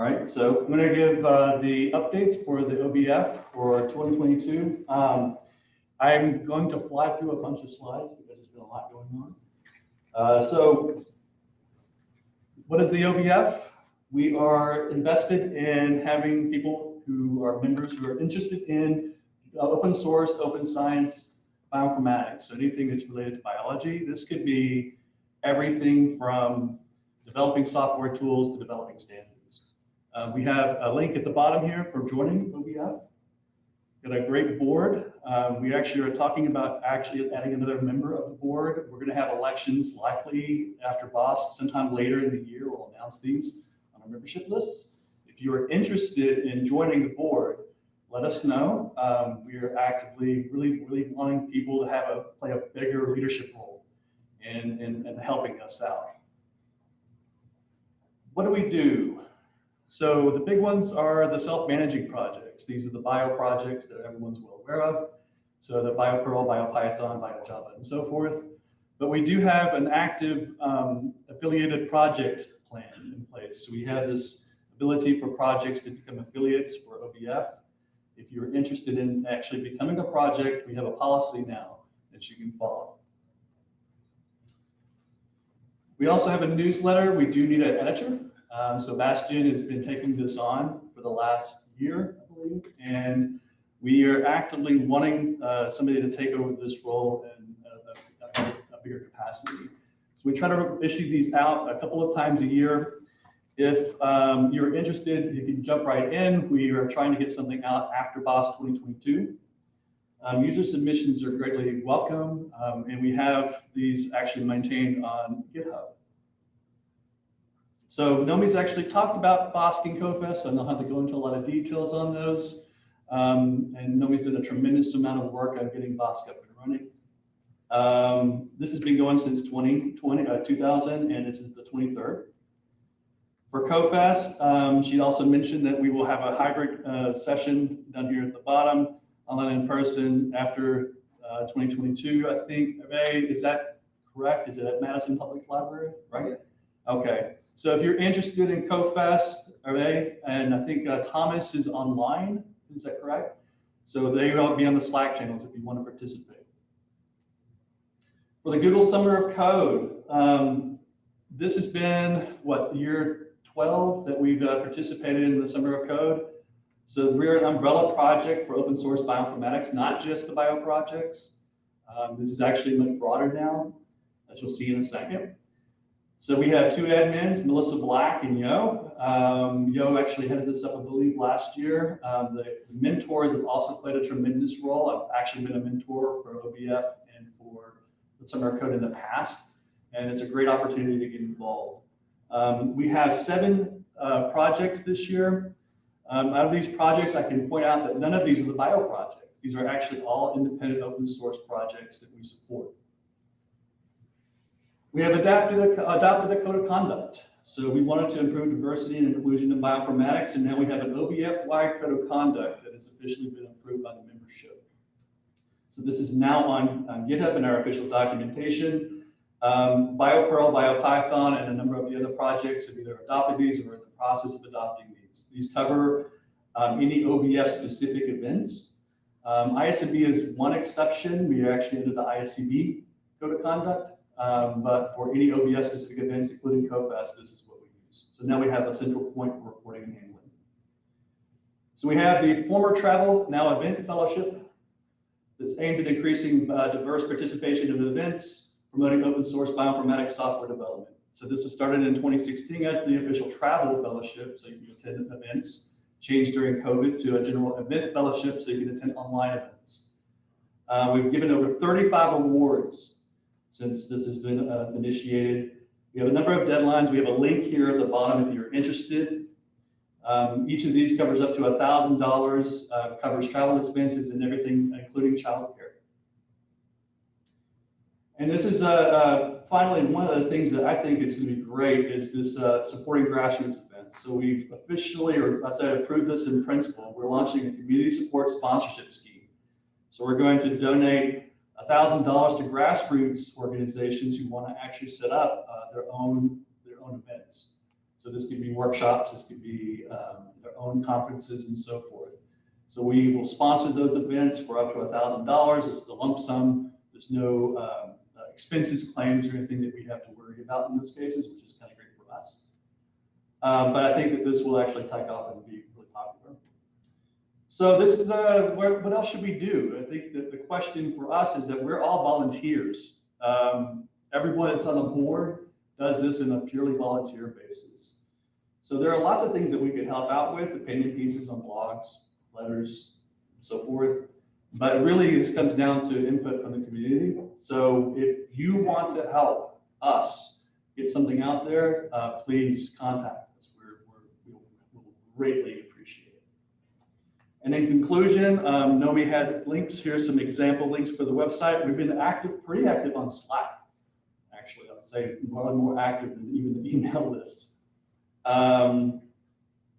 All right, so I'm going to give uh, the updates for the OBF for 2022. Um, I'm going to fly through a bunch of slides because there's been a lot going on. Uh, so what is the OBF? We are invested in having people who are members who are interested in uh, open source, open science, bioinformatics. So anything that's related to biology. This could be everything from developing software tools to developing standards. Uh, we have a link at the bottom here for joining OBF. Got a great board. Um, we actually are talking about actually adding another member of the board. We're going to have elections likely after BOSC sometime later in the year. We'll announce these on our membership lists. If you are interested in joining the board, let us know. Um, we are actively really, really wanting people to have a play a bigger leadership role in, in, in helping us out. What do we do? So the big ones are the self-managing projects. These are the bio projects that everyone's well aware of. So the BioPerl, BioPython, BioJava, and so forth. But we do have an active um, affiliated project plan in place. So we have this ability for projects to become affiliates for OBF. If you're interested in actually becoming a project, we have a policy now that you can follow. We also have a newsletter. We do need an editor. Um, so Bastian has been taking this on for the last year, I believe, and we are actively wanting uh, somebody to take over this role in a, a, a, bigger capacity. So we try to issue these out a couple of times a year. If um, you're interested, you can jump right in. We are trying to get something out after BOSC 2022. Um, user submissions are greatly welcome, um, and we have these actually maintained on GitHub. So Nomi's actually talked about BOSC and CoFest, and I'll have to go into a lot of details on those. Um, and Nomi's done a tremendous amount of work on getting BOSC up and running. Um, this has been going since 2020, uh, 2000, and this is the 23rd. For CoFest, um, she also mentioned that we will have a hybrid uh, session down here at the bottom, online in person after uh, 2022, I think. Ray, is that correct? Is it at Madison Public Library, right? Okay. So if you're interested in CoFest, okay, and I think uh, Thomas is online, is that correct? So they will be on the Slack channels if you want to participate. For the Google Summer of Code, um, this has been, what, year 12 that we've uh, participated in the Summer of Code. So we're an umbrella project for open source bioinformatics, not just the bio projects. Um, this is actually much broader now, as you'll see in a second. So we have two admins, Melissa Black and Yo. Um, Yo actually headed this up, I believe, last year. Um, the, mentors have also played a tremendous role. I've actually been a mentor for OBF and for the Summer Code in the past, and it's a great opportunity to get involved. Um, we have seven uh, projects this year. Um, out of these projects, I can point out that none of these are the bio projects. These are actually all independent open source projects that we support. We have adapted a, adopted a code of conduct. So we wanted to improve diversity and inclusion in bioinformatics, and now we have an OBF-wide code of conduct that has officially been approved by the membership. So this is now on, on GitHub in our official documentation. Um, BioPerl, BioPython, and a number of the other projects have either adopted these or are in the process of adopting these. These cover um, any OBF-specific events. Um, ISCB is one exception. We are actually under the ISCB code of conduct. Um, but for any OBF specific events, including CoFest, this is what we use. So now we have a central point for reporting and handling. So we have the former travel, now event fellowship that's aimed at increasing uh, diverse participation in events, promoting open source bioinformatics software development. So this was started in 2016 as the official travel fellowship, so you can attend events, changed during COVID to a general event fellowship, so you can attend online events. Uh, we've given over 35 awards since this has been uh, initiated. We have a number of deadlines. We have a link here at the bottom if you're interested. Um, each of these covers up to $1,000, uh, covers travel expenses and everything, including childcare. And this is uh, uh, finally one of the things that I think is going to be great is this uh, supporting grassroots events. So we've officially, or I said, approved this in principle. We're launching a community support sponsorship scheme. So we're going to donate $1,000 to grassroots organizations who want to actually set up uh, their own their own events. So this could be workshops, this could be their own conferences and so forth. So we will sponsor those events for up to thousand dollars. This is a lump sum. There's no um, uh, expenses claims or anything that we have to worry about in those cases, which is kind of great for us. Um, But I think that this will actually take off and be really popular. So this is, uh, where, what else should we do? I think question for us is that we're all volunteers. Um, everyone that's on the board does this in a purely volunteer basis. So there are lots of things that we could help out with, opinion pieces on blogs, letters, and so forth. But really, this comes down to input from the community. So if you want to help us get something out there, uh, please contact us. We're, we're, we'll we'll greatly. And in conclusion, um, Nomi had links, here's some example links for the website. We've been active, pretty active on Slack. Actually, I would say probably more active than even the email lists. Um,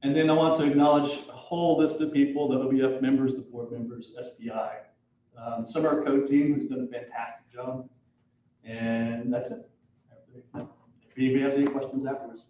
and then I want to acknowledge a whole list of people, the OBF members, the board members, SPI, um, some of our code team who's done a fantastic job. And that's it. If anybody has any questions afterwards.